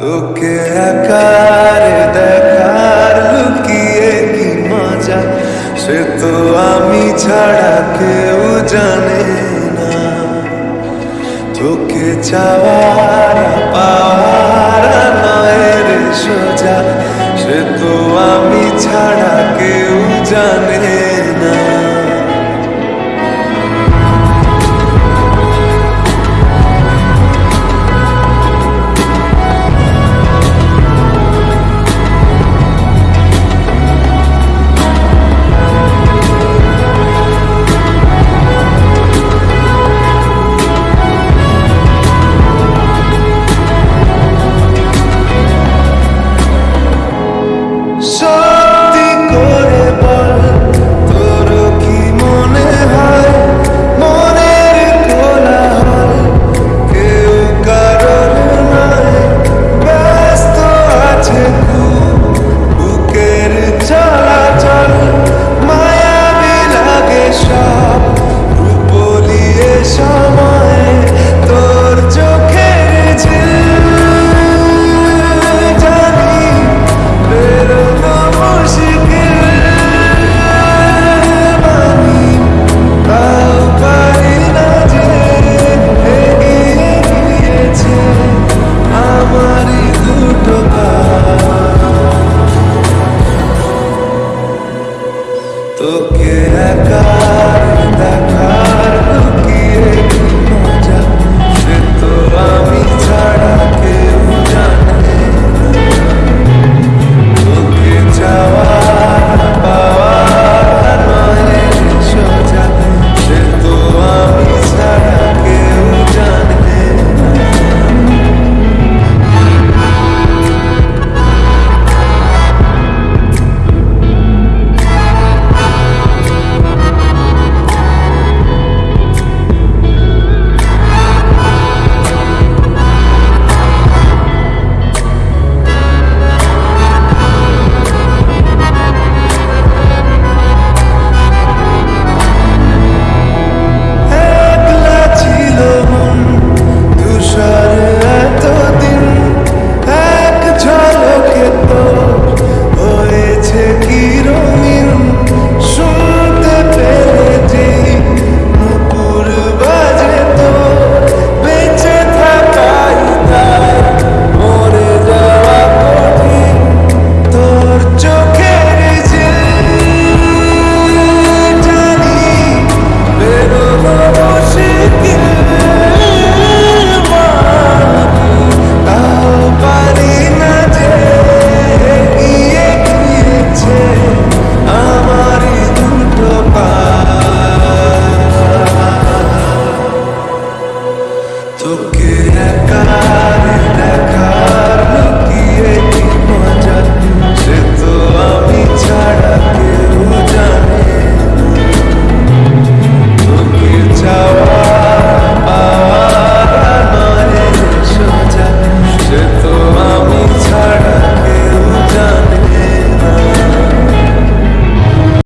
তোকে আকার দেখার লুকিয়ে কি মজা? সে তো আমি ছাড়া কেউ জানে না। তোকে চাওয়ার, পাওয়ার নয় সোজা। সে তো আমি ছাড়া কেউ জানে so Okay.